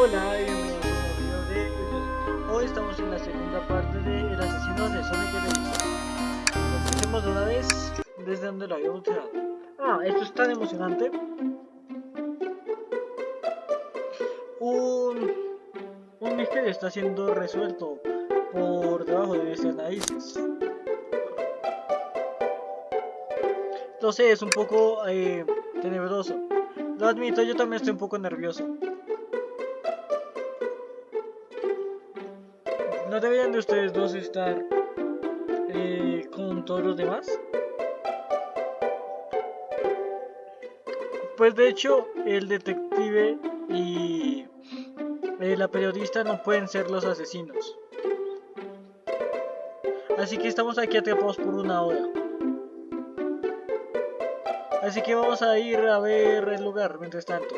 Hola bienvenidos a un nuevo video de. Hoy estamos en la segunda parte de El asesino de Sonic Edition. Empecemos de una vez desde donde lo habíamos dejado. Ah, esto es tan emocionante. Un, un misterio está siendo resuelto por debajo de nuestras narices. Lo sé, es un poco eh, tenebroso. Lo admito, yo también estoy un poco nervioso. ¿No deberían de ustedes dos estar eh, con todos los demás? Pues de hecho, el detective y eh, la periodista no pueden ser los asesinos. Así que estamos aquí atrapados por una hora. Así que vamos a ir a ver el lugar mientras tanto.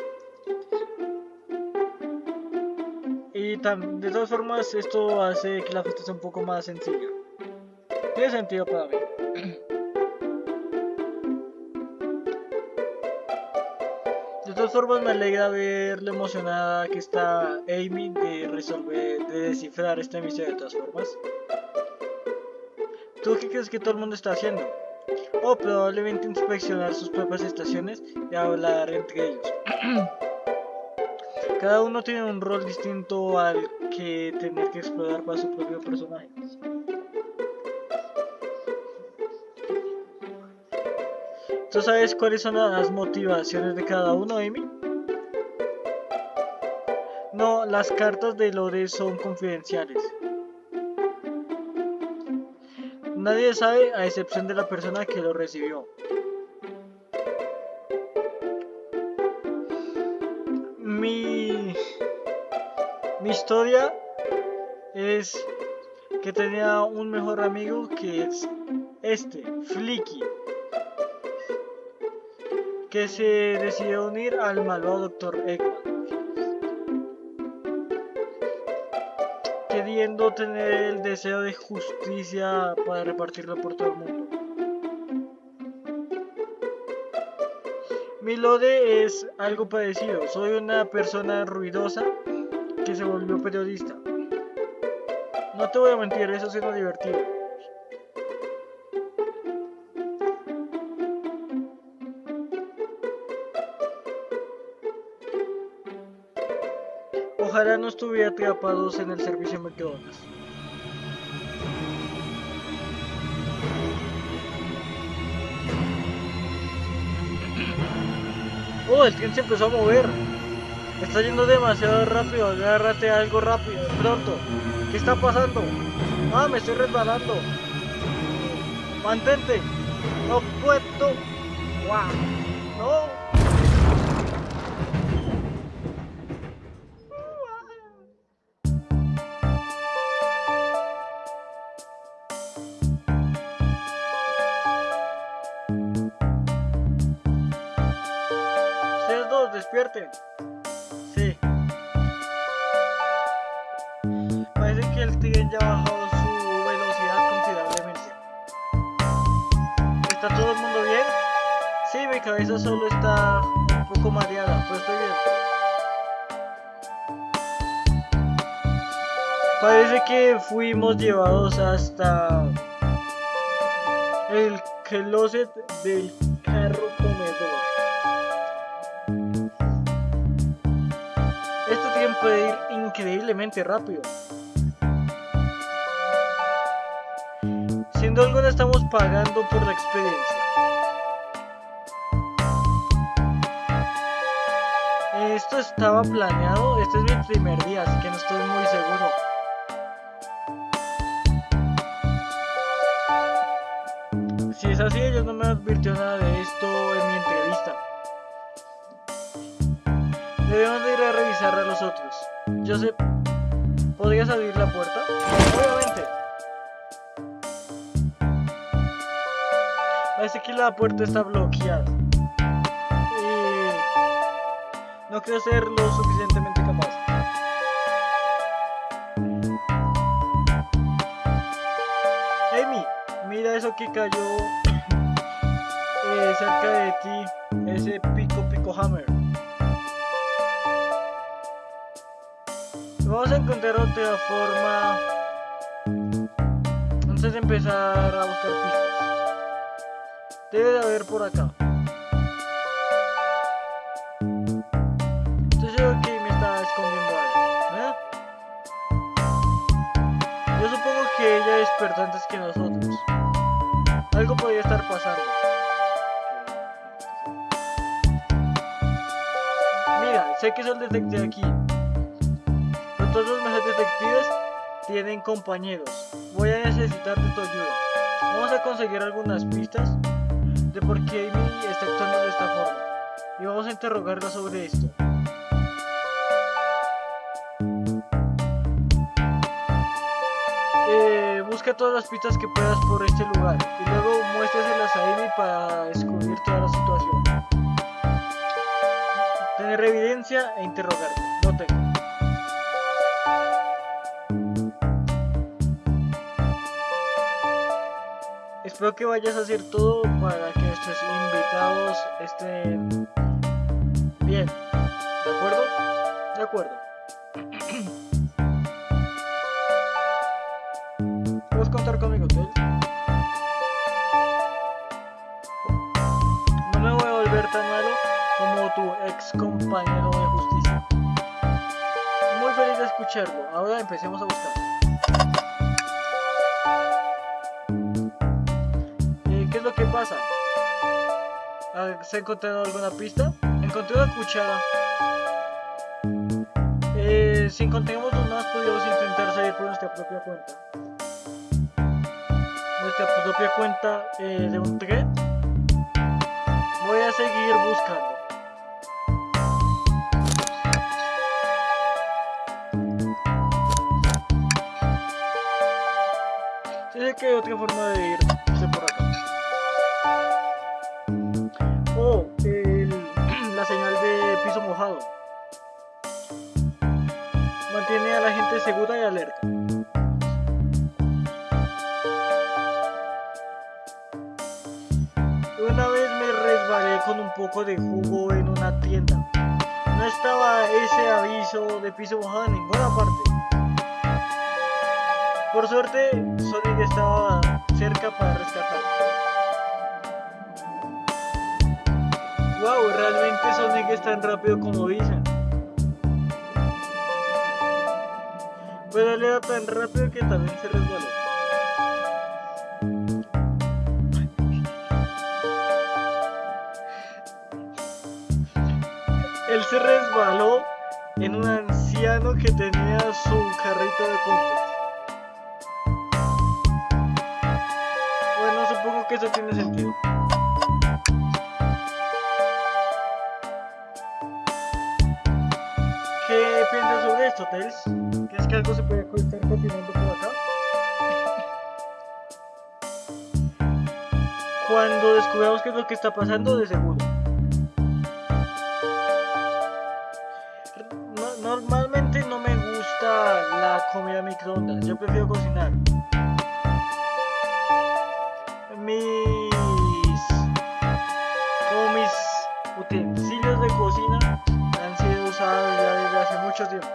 De todas formas esto hace que la fiesta sea un poco más sencilla. Tiene sentido para mí. De todas formas me alegra ver lo emocionada que está Amy de resolver, de descifrar esta misión de todas formas. ¿Tú qué crees que todo el mundo está haciendo? o probablemente inspeccionar sus propias estaciones y hablar entre ellos. Cada uno tiene un rol distinto al que tener que explorar para su propio personaje. ¿Tú sabes cuáles son las motivaciones de cada uno, Amy? No, las cartas de Lore son confidenciales. Nadie sabe a excepción de la persona que lo recibió. Historia es que tenía un mejor amigo que es este, Flicky, que se decidió unir al malvado Dr. Eggman. queriendo tener el deseo de justicia para repartirlo por todo el mundo. Mi lode es algo parecido. Soy una persona ruidosa se volvió periodista. No te voy a mentir, eso suena divertido. Ojalá no estuviera atrapados en el servicio de McDonald's. Oh, el tren se empezó a mover. Está yendo demasiado rápido. Agárrate algo rápido, pronto. ¿Qué está pasando? Ah, me estoy resbalando. Mantente. No puedo. Wow. No. despierten. Cabeza solo está un poco mareada, pero estoy bien. Parece que fuimos llevados hasta el closet del carro comedor. puede ir increíblemente rápido. Siendo algo, estamos pagando por la experiencia. Esto estaba planeado, este es mi primer día, así que no estoy muy seguro. Si es así, ellos no me advirtió nada de esto en mi entrevista. Debemos de ir a revisar a los otros. Joseph, ¿podrías abrir la puerta? Obviamente. Parece que la puerta está bloqueada. No creo ser lo suficientemente capaz. Amy, mira eso que cayó eh, cerca de ti, ese pico pico hammer. Vamos a encontrar otra forma antes de empezar a buscar pistas. Debe de haber por acá. Que ella despertó antes que nosotros. Algo podría estar pasando. Mira, sé que soy el detective aquí. Pero todos los mejores detectives tienen compañeros. Voy a necesitar de tu ayuda. Vamos a conseguir algunas pistas de por qué Amy está actuando de esta forma. Y vamos a interrogarla sobre esto. Todas las pistas que puedas por este lugar y luego muéstraselas a Amy para descubrir toda la situación. Tener evidencia e interrogarla. No tengo. Espero que vayas a hacer todo para que nuestros invitados estén bien. ¿De acuerdo? De acuerdo. Como tu ex compañero de justicia. Muy feliz de escucharlo. Ahora empecemos a buscar. Eh, ¿Qué es lo que pasa? ¿Se ha encontrado alguna pista? Encontré una cuchara. Eh, si encontramos más, podríamos intentar salir por nuestra propia cuenta. Nuestra propia cuenta eh, de un tren. Voy a seguir buscando. Otra forma de irse por acá. Oh, el- la señal de piso mojado. Mantiene a la gente segura y alerta. Una vez me resbalé con un poco de jugo en una tienda. No estaba ese aviso de piso mojado en ninguna parte. Por suerte, Sonic estaba cerca para rescatarme. Wow, realmente Sonic es tan rápido como dicen. Pero él era tan rápido que también se resbaló. Él se resbaló en un anciano que tenía su carrito de compras. Eso tiene sentido. ¿Qué piensas sobre esto, Tels? ¿Crees que algo se puede estar cocinando por acá? Cuando descubramos qué es lo que está pasando, de seguro. No- normalmente no me gusta la comida microondas, yo prefiero cocinar. Mis... Como mis utensilios de cocina han sido usados ya desde hace mucho tiempo.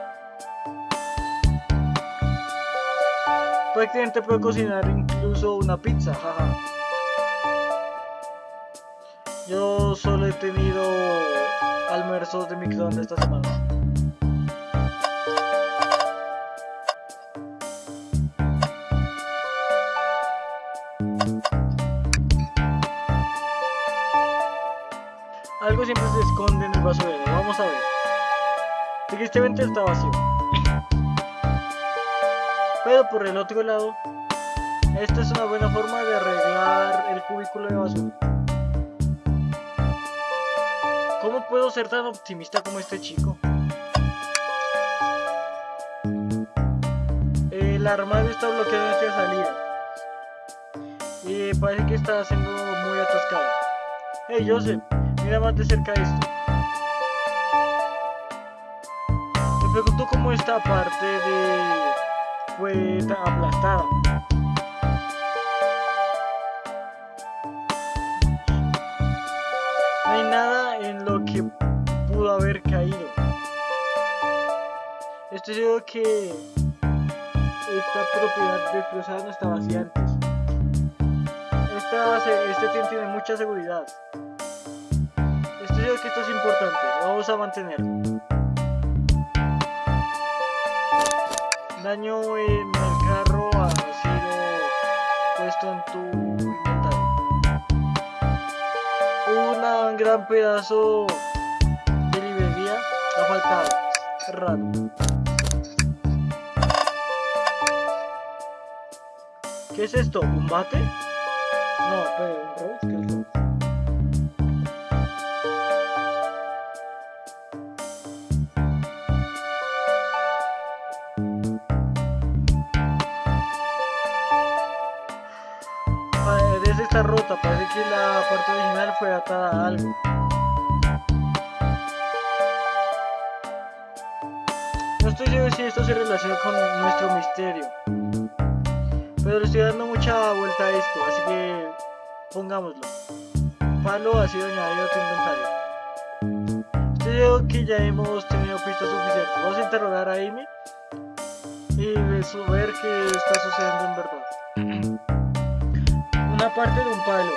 Prácticamente puedo cocinar incluso una pizza, jaja. Yo solo he tenido almuerzos de microondas esta semana. Siempre se esconde en el basurero. Vamos a ver. Tristemente está vacío. Pero por el otro lado, esta es una buena forma de arreglar el cubículo de basura. ¿Cómo puedo ser tan optimista como este chico? El armario está bloqueado en esta salida. Y parece que está siendo muy atascado. Hey Joseph, mira más de cerca esto. Me pregunto cómo esta parte de fue aplastada. No hay nada en lo que pudo haber caído. estoy seguro que esta propiedad destrozada no estaba así antes. Esta, este tiene mucha seguridad. Que esto es importante. Vamos a mantenerlo. Daño en el carro ha sido puesto en tu inventario. Un gran pedazo de librería ha faltado. Raro. ¿Qué es esto? ¿Un bate? No, pero un rose, ¿qué es rose? Desde esta rota, parece que la parte original fue atada a algo. No estoy seguro si esto se relaciona con nuestro misterio. Pero le estoy dando mucha vuelta a esto, así que pongámoslo. Palo ha sido añadido a tu inventario. Estoy seguro que ya hemos tenido pistas suficientes. Vamos a interrogar a Amy y ver qué está sucediendo en verdad. Parte de un palo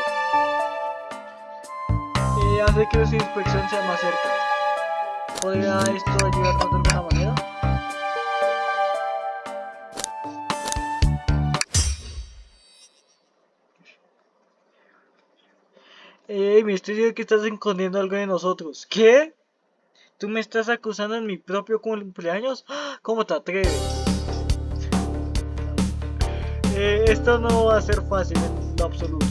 eh, hace que nuestra inspección sea más cerca. ¿Podría esto ayudarnos de alguna manera? Ey, me estoy diciendo que estás escondiendo algo de nosotros. ¿Qué? ¿Tú me estás acusando en mi propio cumpleaños? ¿Cómo te atreves? Eh, esto no va a ser fácil absoluto.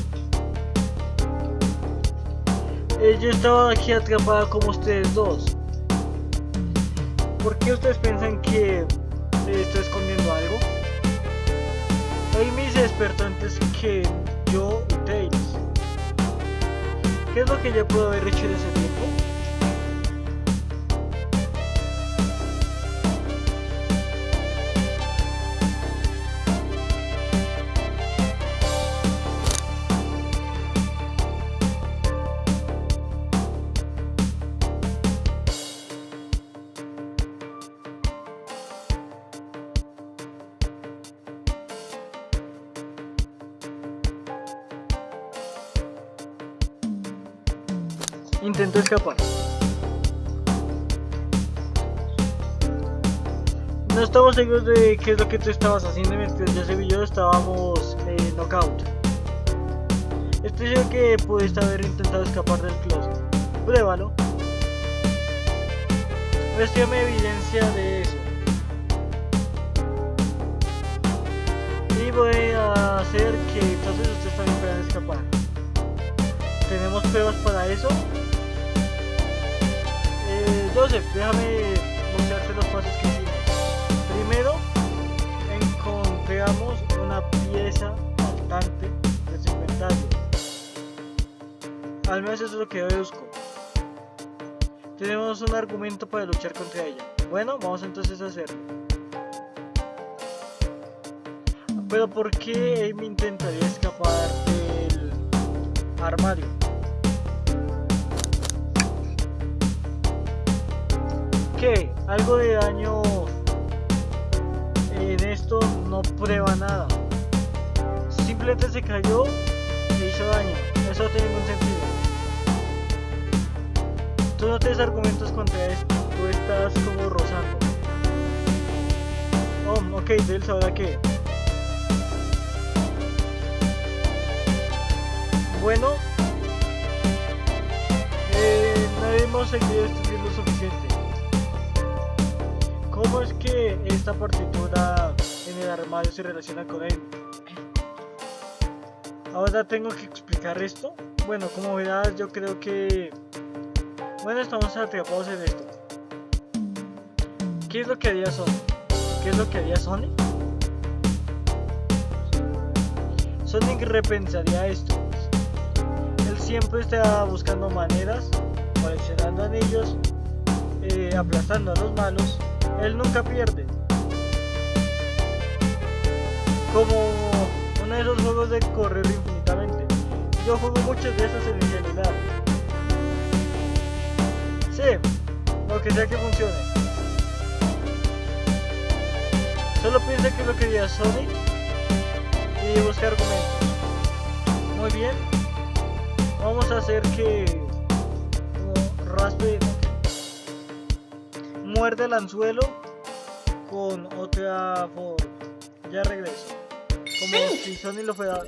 Eh, yo estaba aquí atrapada como ustedes dos. ¿Por qué ustedes piensan que estoy escondiendo algo? Amy se despertó antes que yo y Tails. ¿Qué es lo que ya puedo haber hecho en ese tiempo? Intentó escapar. No estamos seguros de qué es lo que tú estabas haciendo mientras yo y yo estábamos en knockout. Estoy seguro que pudiste haber intentado escapar del closet. Pruébalo. Muéstrame evidencia de eso. Y voy a hacer que entonces ustedes también puedan escapar. ¿Tenemos pruebas para eso? Joseph, déjame mostrarte los pasos que hicimos. Primero, encontramos una pieza faltante de su inventario. Al menos eso es lo que yo busco. Tenemos un argumento para luchar contra ella. Bueno, vamos entonces a hacerlo. Pero ¿por qué Amy intentaría escapar del armario? Que algo de daño en esto no prueba nada. Simplemente se cayó e hizo daño. Eso no tiene ningún sentido. Tú no tienes argumentos contra esto. Tú estás como rozando. Oh, ok, Dels, ¿ahora qué? Bueno, eh, no hemos seguido estudiando suficiente. ¿Cómo es que esta partitura en el armario se relaciona con él? Ahora tengo que explicar esto. Bueno, como verás, yo creo que... Bueno, estamos atrapados en esto. ¿Qué es lo que haría Sony? ¿Qué es lo que haría Sony? Sonic repensaría esto. Él siempre está buscando maneras, coleccionando anillos, eh, aplastando a los malos él nunca pierde. Como uno de esos juegos de correr infinitamente. Yo juego muchos de esos en mi celular. Sí, lo que sea que funcione. Solo piensa que lo quería Sonic y busca argumentos. Muy bien. Vamos a hacer que raspe muerde el anzuelo con otra forma. Ya regreso. Como si Sonic lo fuera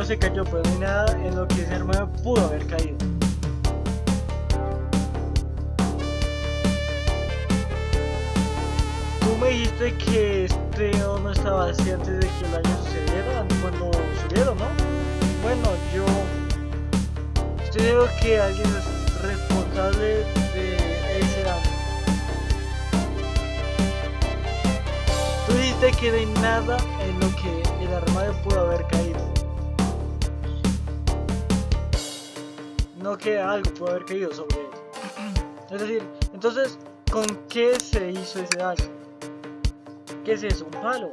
armario se cayó, pero no hay nada en lo que ese armario pudo haber caído. Tú me dijiste que este no estaba así antes de que el año sucediera, cuando subieron, ¿no? Bueno, yo estoy seguro que alguien es responsable de ese daño. Tú dijiste que no hay nada en lo que el armario pudo haber caído. Que algo pudo haber caído sobre él. Es decir, entonces, ¿con qué se hizo ese daño? ¿Qué es eso? ¿Un palo?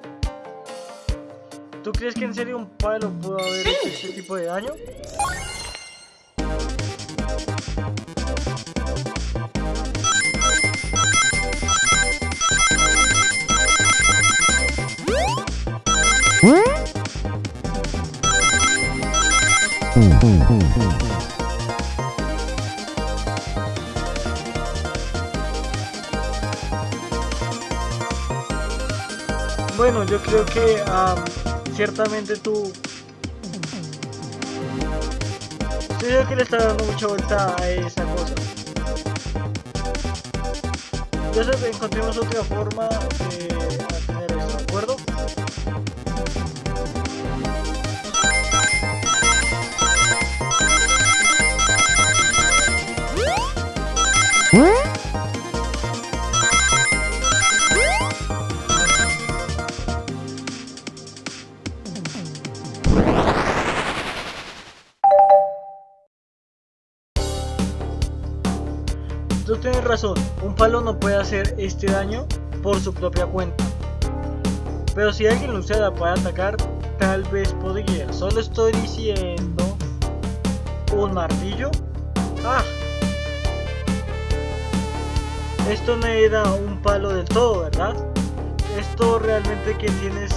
¿Tú crees que en serio un palo pudo haber hecho este tipo de daño? Bueno, yo creo que am, ciertamente tú... Yo creo que le está dando mucha vuelta a esa cosa. Entonces encontremos otra forma este daño por su propia cuenta. Pero si alguien lo usara para atacar, tal vez podría. Solo estoy diciendo... ¿Un martillo? ¡Ah! Esto no era un palo del todo, ¿verdad? Esto realmente que tienes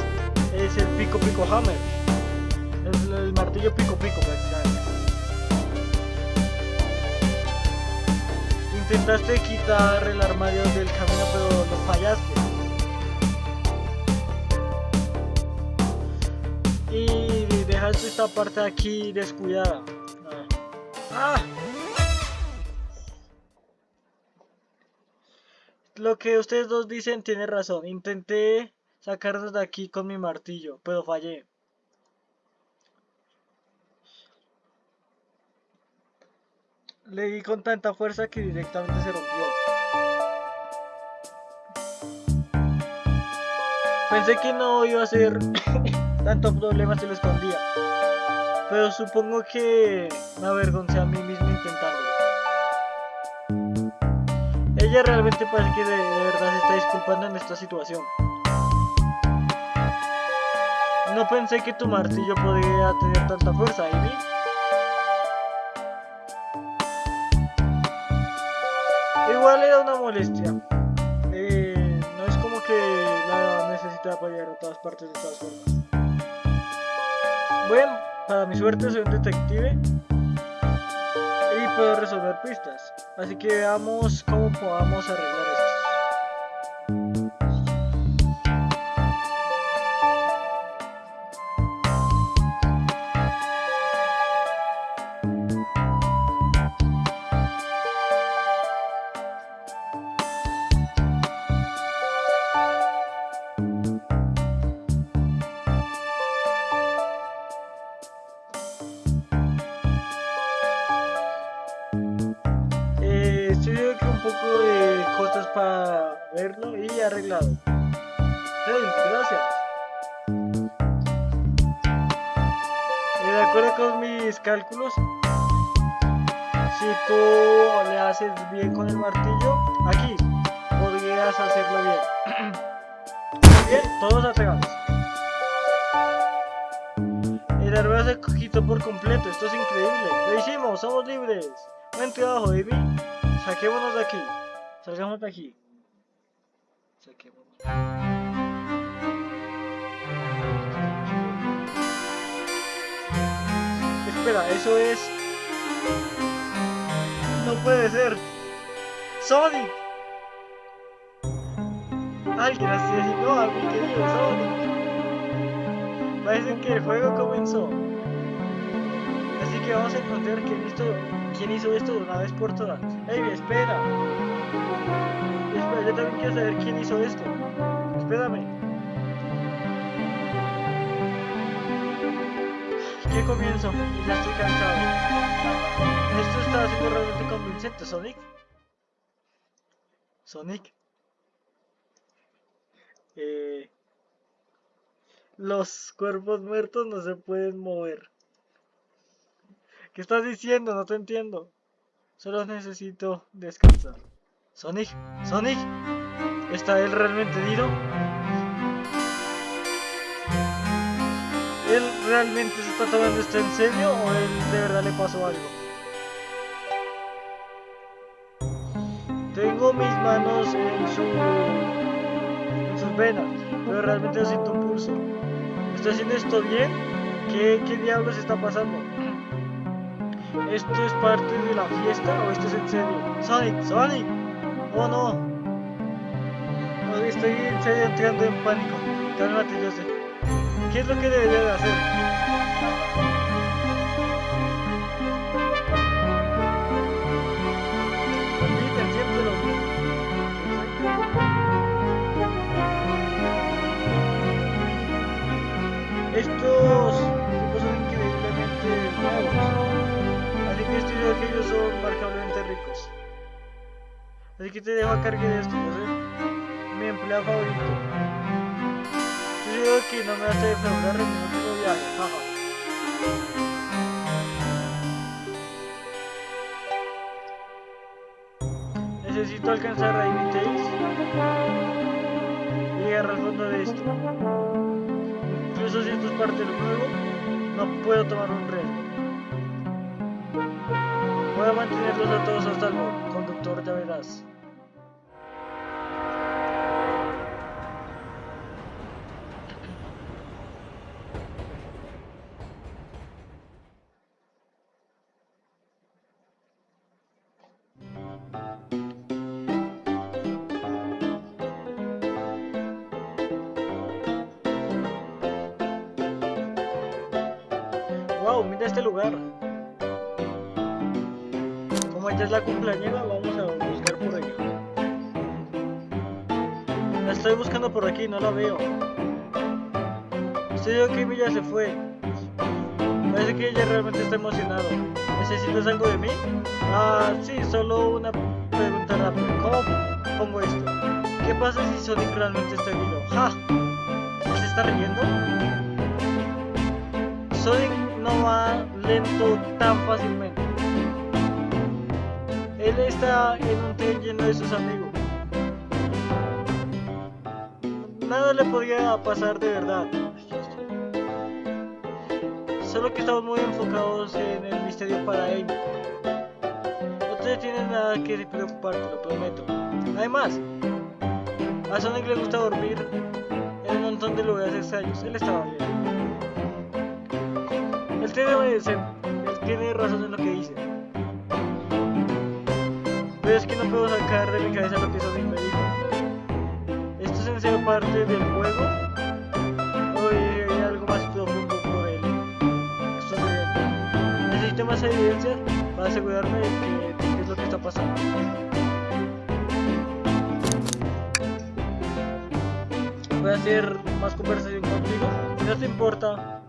es el pico pico hammer. El, el martillo pico pico prácticamente. Intentaste quitar el armario del camino pero lo fallaste. Y dejaste esta parte aquí descuidada. Ah. ¡Ah! Lo que ustedes dos dicen tiene razón. Intenté sacarlos de aquí con mi martillo, pero fallé. Le di con tanta fuerza que directamente se rompió. Pensé que no iba a ser tanto problema si lo escondía. Pero supongo que me avergoncé a mí mismo intentándolo. Ella realmente parece que de, de verdad se está disculpando en esta situación. No pensé que tu martillo podría tener tanta fuerza, Amy. Igual era una molestia. Eh, no es como que la necesitaba para llegar a todas partes de todas formas. Bueno, para mi suerte soy un detective y puedo resolver pistas. Así que veamos cómo podamos arreglar esto. Para verlo y arreglado. Gracias. Y de acuerdo con mis cálculos, si tú le haces bien con el martillo, aquí podrías hacerlo bien. bien, todos atrás. El árbol se quitó por completo, esto es increíble. Lo hicimos, somos libres. Buen trabajo, baby. Saquémonos de aquí. De aquí. Saquémonos. Espera, eso es... No puede ser. Sonic. Alguien asesinó a mi querido Sonic. Parece que el juego comenzó. Así que vamos a encontrar quién hizo, quién hizo esto de una vez por todas. ¡Ey, espera! Espera, yo también quiero saber quién hizo esto. Espérame. ¿Qué comienzo? Ya estoy cansado. Esto está siendo realmente convincente, Sonic. Sonic. Eh... Los cuerpos muertos no se pueden mover. ¿Qué estás diciendo? No te entiendo. Solo necesito descansar. Sonic, Sonic, ¿está él realmente herido? ¿Él realmente se está tomando esto en serio o él de verdad le pasó algo? Tengo mis manos en su en sus venas, pero realmente siento un pulso. ¿Estoy haciendo esto bien? ¿Qué, ¿Qué diablos está pasando? ¿Esto es parte de la fiesta o esto es en serio? ¡Sonic! ¡Sonic! ¡Oh no! Estoy en serio entrando en pánico. Cálmate, yo sé. ¿Qué es lo que debería de hacer? Repiten siempre lo. Estos ellos son marcablemente ricos. Así que te dejo a cargo de esto, yo sé. Mi empleado favorito. Estoy seguro que no me a defraudar en mi último viaje, jaja. Necesito alcanzar a Ivy y llegar al fondo de esto. Incluso si esto es parte del juego, no puedo tomar un riesgo. Voy a mantenerlos a todos hasta el conductor, ya verás. Es la cumpleañera, vamos a buscar por aquí. La estoy buscando por aquí, no la veo. Yo que ya se fue. Parece que ella realmente está emocionado. ¿Necesitas algo de mí? Ah, sí, solo una pregunta rápida. ¿Cómo pongo esto? ¿Qué pasa si Sonic realmente está herido? ¡Ja! ¿Se está riendo? Sonic no va lento tan fácilmente. Está en un tren lleno de sus amigos. Nada le podría pasar de verdad. Solo que estamos muy enfocados en el misterio para Amy. No te tienes nada que preocupar, te lo prometo. Además, a Sonic le gusta dormir en un montón de lugares extraños. Él estaba bien. Él tiene razón en lo que dice. Pero es que no puedo sacar de mi cabeza lo que Sonic me dijo. ¿Esto es en serio parte del juego? ¿O hay algo más profundo por él? Esto es. Necesito más evidencia para asegurarme de que, qué es lo que está pasando. Voy a hacer más conversación contigo. No te importa,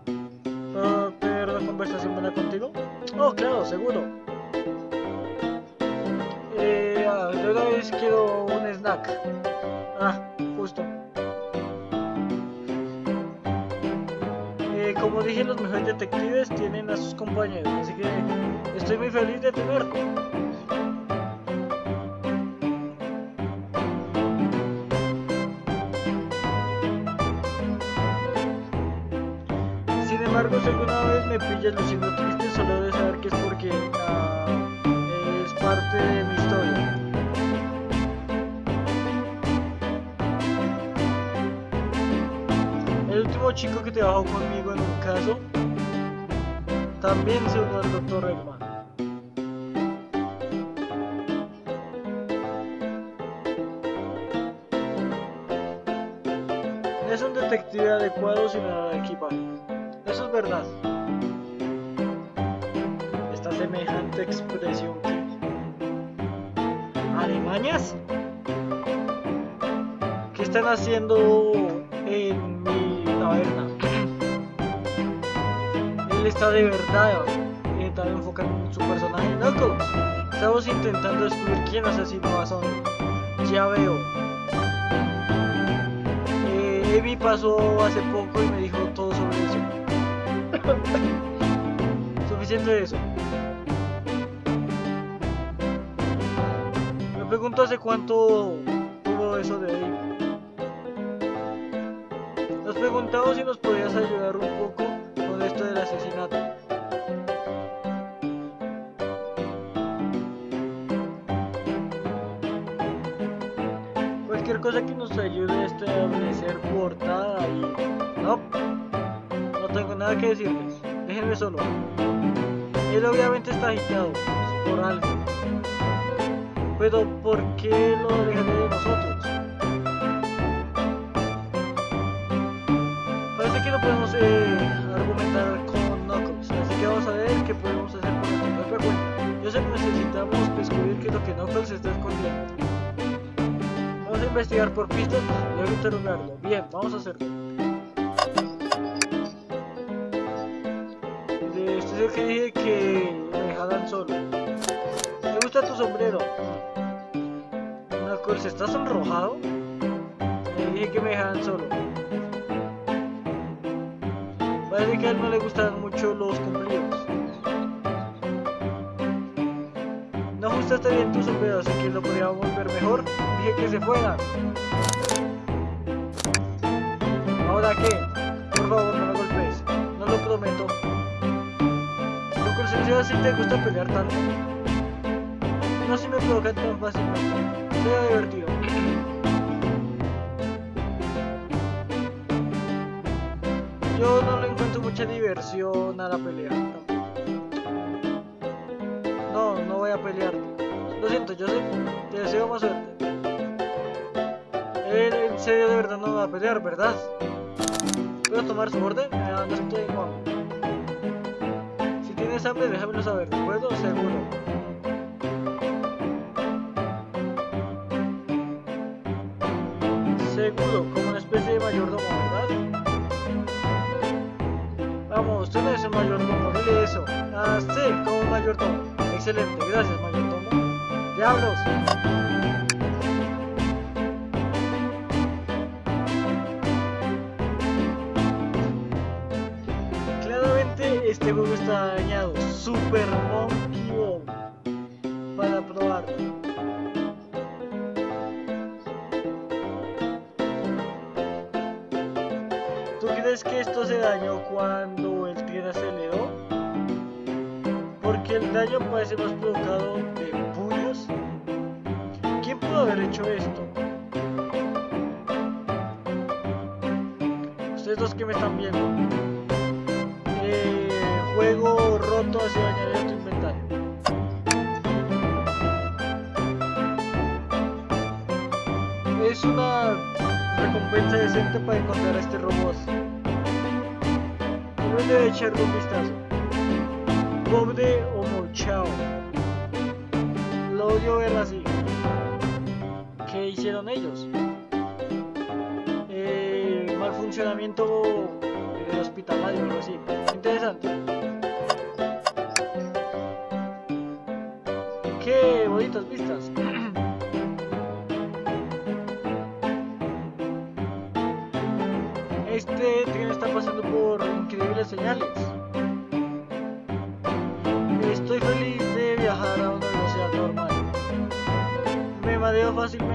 ¿puedo tener una conversación buena contigo? Oh, claro, seguro. Una vez quiero un snack. Ah, justo. Eh, como dije, los mejores detectives tienen a sus compañeros, así que estoy muy feliz de tenerlo. Sin embargo, si alguna vez me pillas luciendo triste, solo Chico que trabajó conmigo en un caso también se unió al doctor Eggman. Es un detective adecuado sin nada de equipaje. Eso es verdad. Esta semejante expresión. ¿Alemañas? ¿Qué están haciendo de verdad eh, tan enfocado en su personaje Knuckles. Estamos intentando descubrir quién asesinó a Sonic. Ya veo. Eh, Evi pasó hace poco y me dijo todo sobre eso. Suficiente de eso. Me pregunto hace cuánto tuvo eso de ahí. Nos preguntamos si nos podías ayudar un poco del asesinato. Cualquier cosa que nos ayude a establecer portada y... No, no tengo nada que decirles. Déjenme solo. Él obviamente está agitado por algo. Pero ¿por qué lo alejaré de nosotros? Parece que no podemos eh, Por pistas y luego interrogarlo. Bien, vamos a hacerlo. De- Estoy seguro que dije que me dejaran solo. Me gusta tu sombrero. Knuckles, ¿estás sonrojado? Le dije que me dejaran solo. Parece que a él no le gustan mucho los cumplidos. No ajustaste bien tu sombrero, que se fuera. ¿Ahora qué? Por favor, no me golpees. No lo prometo. Lo sencillo así te gusta pelear tanto. No si me provocan tan fácilmente. Sea divertido. Yo no le encuentro mucha diversión a la pelea. No, no voy a pelear. Lo siento, yo. Te deseo más suerte. De verdad no va a pelear, ¿verdad? ¿Puedo tomar su orden? No estoy. Si tienes hambre, déjamelo saber, ¿de acuerdo? Seguro. Seguro, como una especie de mayordomo, ¿verdad? Vamos, tú no eres un mayordomo, dile eso. Ah, sí, como mayordomo. Excelente, gracias, mayordomo. ¡Diablos! Dañado. Super Monkey Ball. Para probarlo. ¿Tú crees que esto se dañó cuando el tren aceleró? Porque el daño parece más provocado de puños. ¿Quién pudo haber hecho esto? Ustedes dos que me están viendo. Juego roto hace dañar a tu inventario. Es una recompensa decente para encontrar a este robot. Uno debe echarle un vistazo. Pobre o mochao. Lo odio verlo así. ¿Qué hicieron ellos? Eh, mal funcionamiento algo así. Interesante. Qué bonitas vistas. Este tren está pasando por increíbles señales. Estoy feliz de viajar a una velocidad normal. Me mareo fácilmente.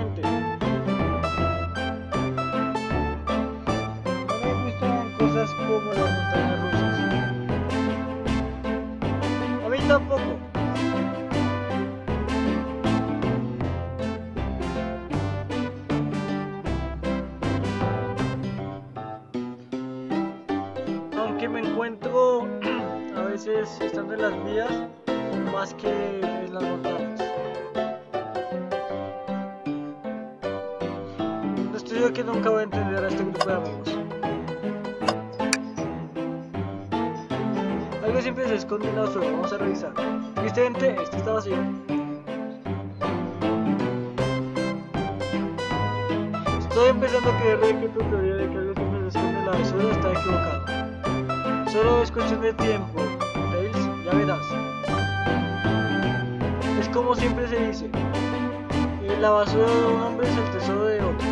Más que en las montañas. Estoy yo que nunca voy a entender a este grupo de amigos. Algo siempre se esconde en la basura, vamos a revisar. Tristemente, este está vacío. Estoy empezando a creer que tu teoría de que algo siempre se esconde en la basura está equivocada. Solo es cuestión de tiempo, ya verás. Es como siempre se dice, eh, la basura de un hombre es el tesoro de otro.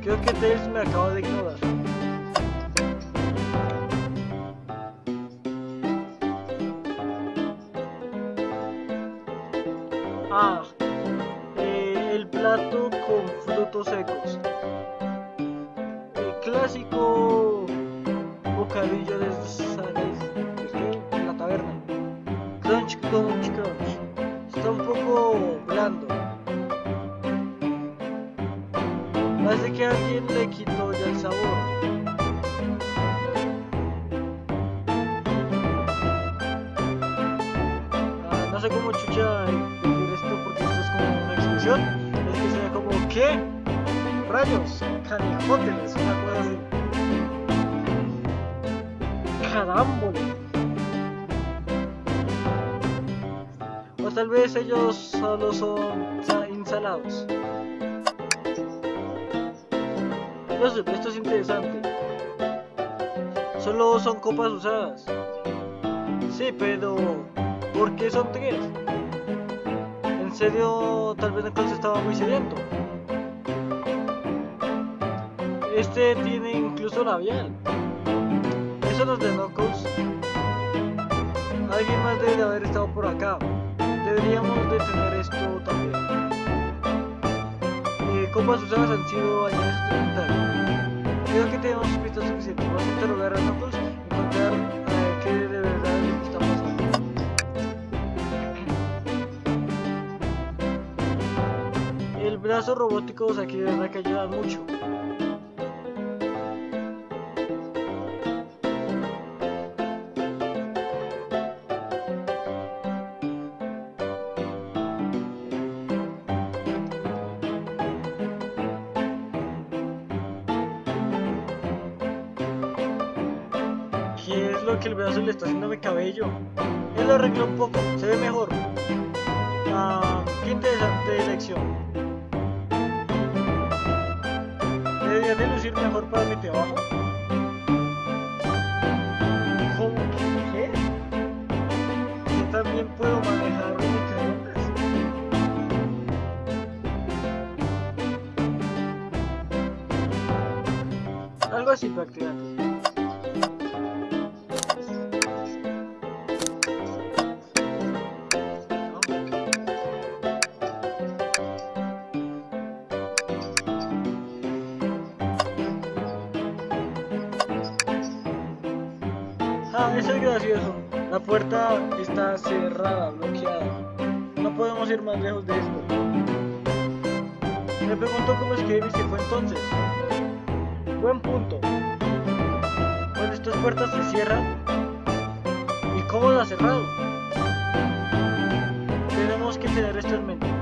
Creo que Tails me acaba de ignorar. Ah, eh, el plato con frutos secos. Copas usadas. Sí, pero ¿por qué son tres? En serio, tal vez entonces estaba muy sediento. Este tiene incluso labial. Eso no es de Knuckles. Alguien más debe de haber estado por acá. Deberíamos de tener esto también. Eh, copas usadas han sido añadidas. Creo que tenemos pistas suficientes. Vamos a interrogar a Knuckles encontrar eh, qué de verdad es lo pasando. El brazo robótico, o sea, que de verdad que ayuda mucho. Cabello? Él lo arregló un poco, eso es gracioso. La puerta está cerrada, bloqueada. No podemos ir más lejos de esto. Me pregunto cómo es que Amy se fue entonces. Buen punto. Cuando estas puertas se cierran, ¿y cómo la cerrado? Tenemos que tener esto en mente.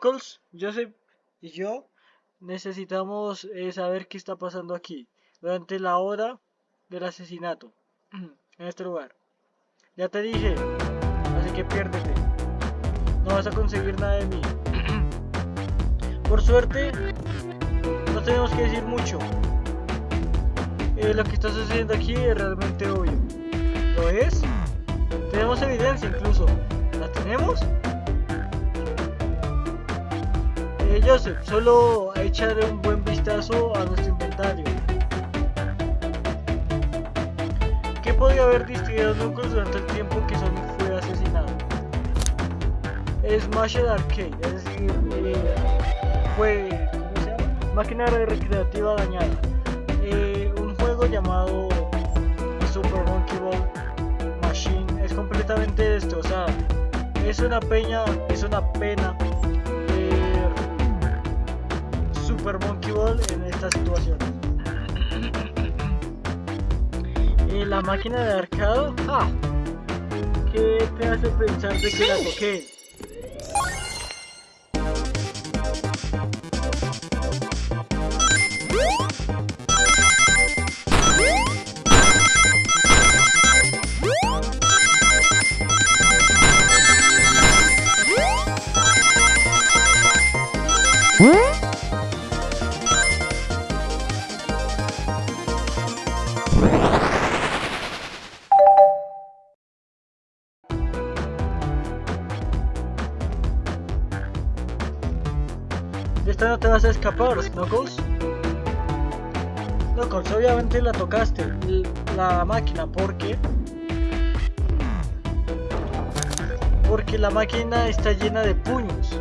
Knuckles, Joseph y yo necesitamos eh, saber qué está pasando aquí durante la hora del asesinato en este lugar. Ya te dije, así que piérdete. No vas a conseguir nada de mí. Por suerte, no tenemos que decir mucho. Eh, lo que está sucediendo aquí es realmente obvio. ¿Lo es? Tenemos evidencia incluso. ¿La tenemos? Eh, Joseph, solo echar un buen vistazo a nuestro inventario. ¿Qué podría haber distraído Knuckles durante el tiempo que Sonic fue asesinado? Smashed Arcade, es decir, eh, fue, ¿cómo se llama? Máquina recreativa dañada. Eh, un juego llamado Super Monkey Ball Machine es completamente destrozada. Es una peña, es una pena Super Monkey Ball en esta situación. Eh, la máquina de arcado, ah, ¿qué te hace pensar de que la toqué? Máquina está llena de puños.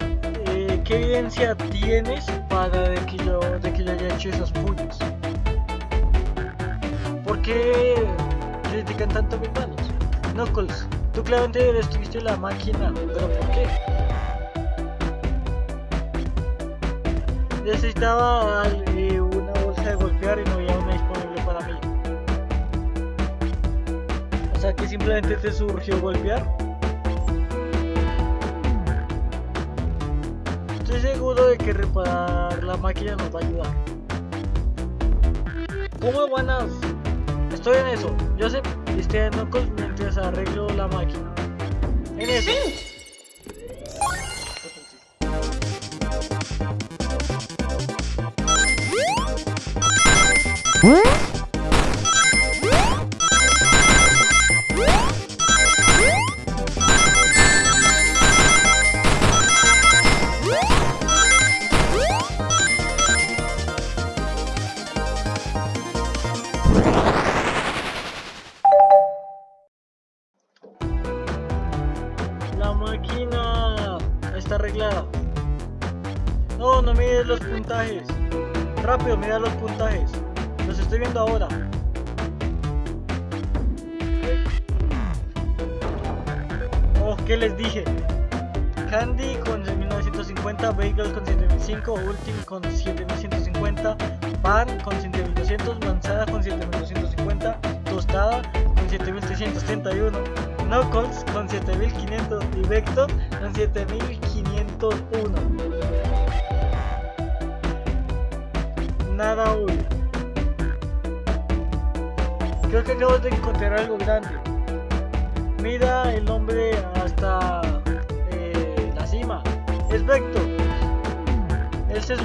Eh, ¿Qué evidencia tienes para de que yo, de que yo haya hecho esos puños? ¿Por qué critican tanto mis manos? Knuckles, tú claramente destruiste la máquina, pero ¿por qué? Necesitaba eh, O sea que simplemente te surgió golpear. Estoy seguro de que reparar la máquina nos va a ayudar. ¿Cómo van a...? Estoy en eso. Joseph, estoy en Knuckles mientras arreglo la máquina. En eso. La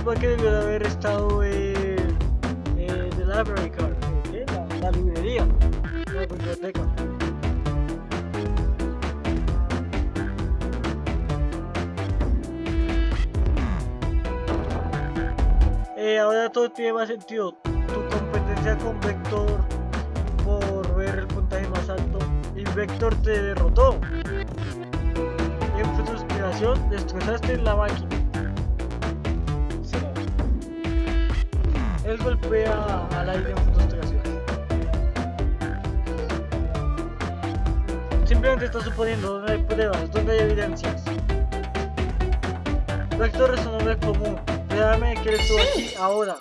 Que debió de haber estado en eh, The Library. La, la librería. La biblioteca. Eh, ahora todo tiene más sentido. Tu competencia con Vector por ver el puntaje más alto y Vector te derrotó. En frustración destrozaste la máquina. Él golpea al aire en frustración. Simplemente está suponiendo, no hay pruebas, donde hay evidencias. Vector es un nombre común. Créame que eres tú aquí ahora.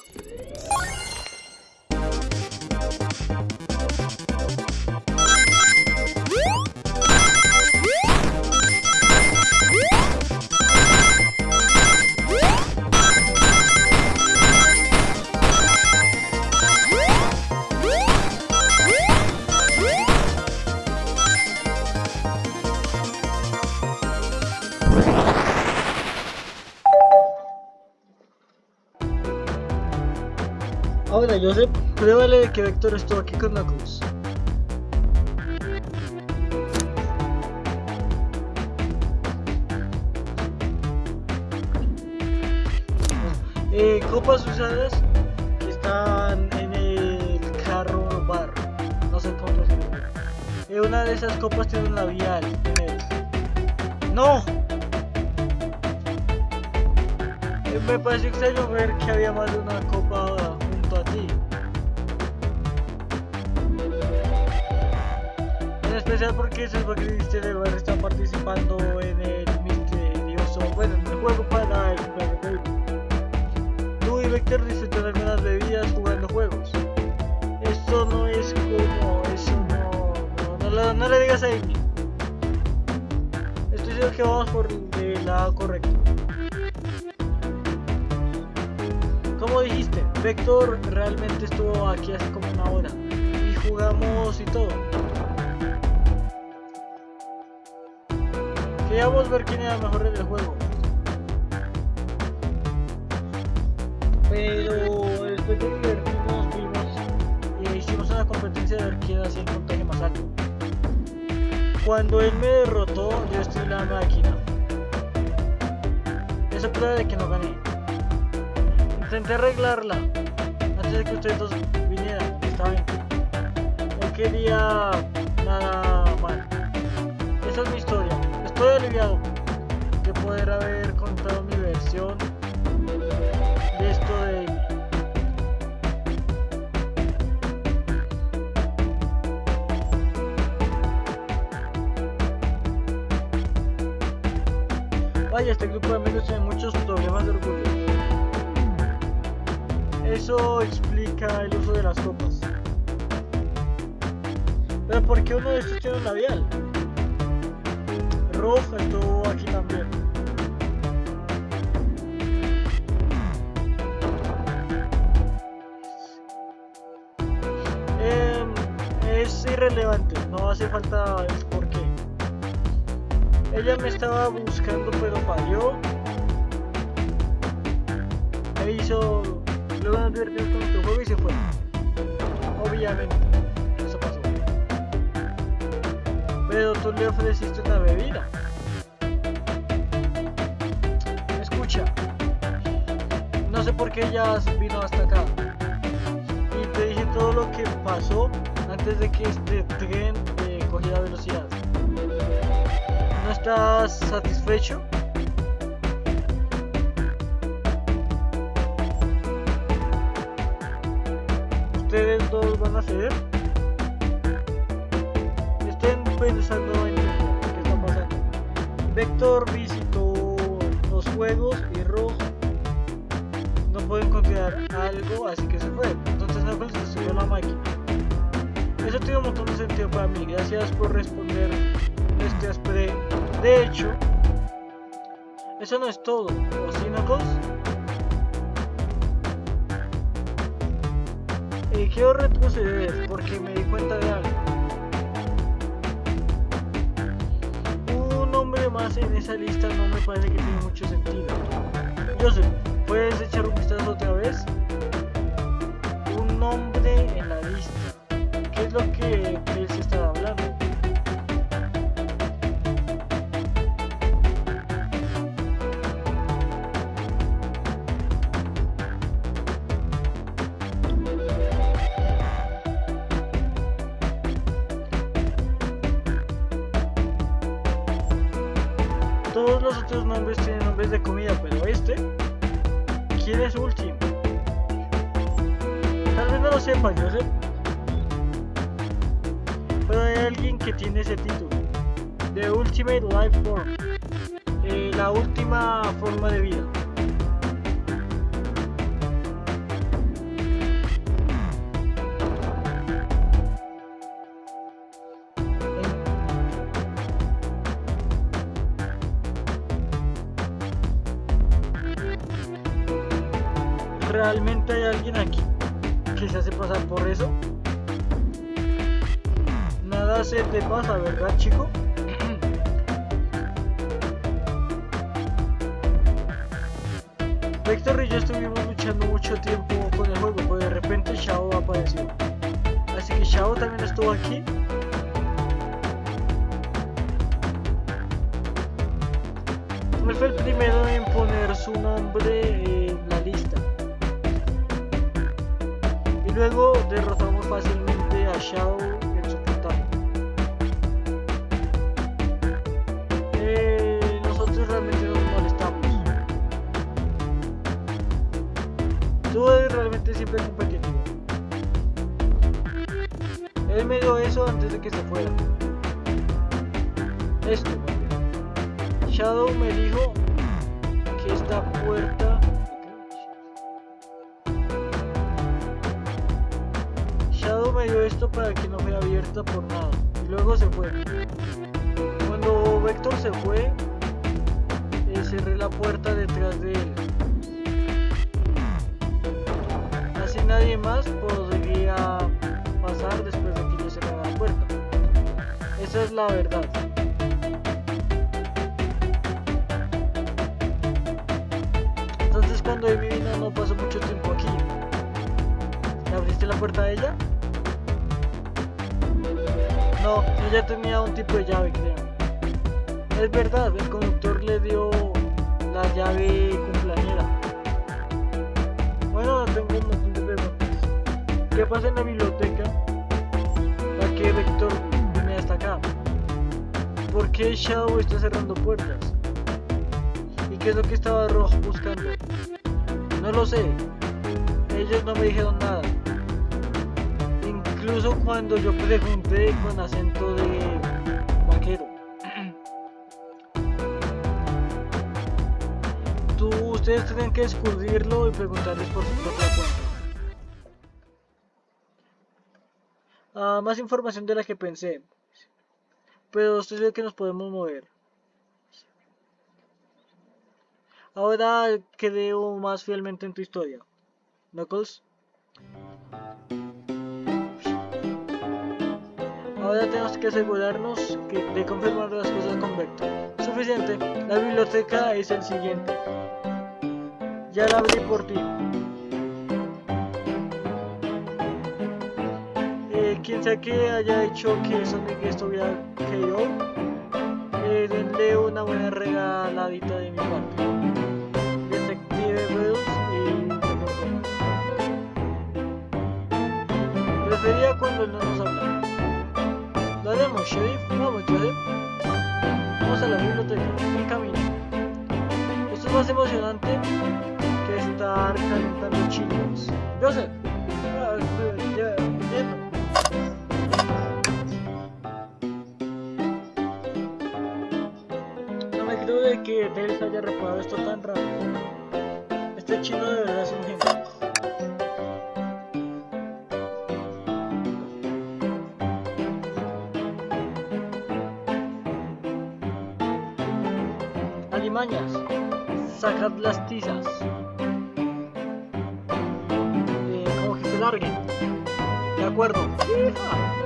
Joseph, pruébale de que Vector estuvo aquí con Knuckles. Eh, copas usadas están en el carro bar. No sé cómo decirlo. Eh, una de esas copas tiene un labial. en él. ¡No! Eh, me pareció extraño ver que había más de una copa Especial porque ese es de Bar está participando en el misterioso, bueno, en el juego para el. Tú y Vector disfrutan algunas bebidas jugando juegos. Eso no es como, eso no, no, no, no le digas a Amy. Estoy seguro que vamos por el lado correcto. Como dijiste, Vector realmente estuvo aquí hace como una hora y jugamos y todo. Queríamos ver quién era mejor en el juego. Pero después de divertirnos vimos y hicimos una competencia de ver quién hacía el puntaje más alto. Cuando él me derrotó, yo estoy en la máquina. Eso prueba de que no gané. Intenté arreglarla antes de que ustedes dos vinieran. Estaba bien. No quería nada mal. Esa es mi historia. Estoy aliviado de poder haber contado mi versión de esto de. Vaya, este grupo de amigos tiene muchos problemas de orgullo. Eso explica el uso de las copas. Pero ¿por qué uno de estos tiene un labial? Roja estuvo aquí también. Em, es irrelevante, no hace falta el por qué. Ella me estaba buscando pero falló. Me hizo... Luego divertimos con nuestro juego y se fue. Obviamente, eso pasó. Pero tú le ofreciste una bebida. Sé por ella vino hasta acá. Y te dije todo lo que pasó antes de que este tren eh, cogiera velocidad. ¿No estás satisfecho? Eso tiene un montón de sentido para mí. Gracias por responder este aspre. De hecho, eso no es todo. ¿O sí, Knuckles? Quiero retroceder porque me di cuenta de algo. Un nombre más en esa lista no me parece que tiene mucho sentido. Joseph, ¿puedes echar un vistazo otra vez? Un nombre es lo que Life Form. Eh, la última forma de vida. ¿Realmente hay alguien aquí que se hace pasar por eso? Nada se te pasa, ¿verdad, chico? Vector y yo estuvimos luchando mucho tiempo con el juego, pues repente Shao apareció. Así que Shao también estuvo aquí. Él fue el primero en poner su nombre en la lista. Y luego derrotamos fácilmente a Shao que se fuera. ¿Qué pasa en la biblioteca? ¿Para qué Vector viene hasta acá? ¿Por qué Shao está cerrando puertas? ¿Y qué es lo que estaba Rojo buscando? No lo sé. Ellos no me dijeron nada. Incluso cuando yo pregunté con acento de vaquero. Tú, ustedes tienen que descubrirlo y preguntarles por su propia cuenta. Ah, más información de la que pensé. Pero estoy seguro que nos podemos mover. Ahora creo más fielmente en tu historia. Knuckles. Ahora tenemos que asegurarnos de confirmar las cosas con Vector. Suficiente. La biblioteca es el siguiente. Ya la abrí por ti. Quien sea que haya hecho que Sonic estuviera KO, eh, denle una buena regaladita de mi parte. Prefería cuando no nos habla. Lo haremos, Sheriff. Vamos, Joseph. Vamos a la biblioteca. En camino. Esto es más emocionante que estar calentando chicos. Joseph. Ah, que Tails haya reparado esto tan rápido. Este chino de verdad es un genio. Alimañas, sacad las tizas. Eh, como que se larguen. De acuerdo. ¿Listo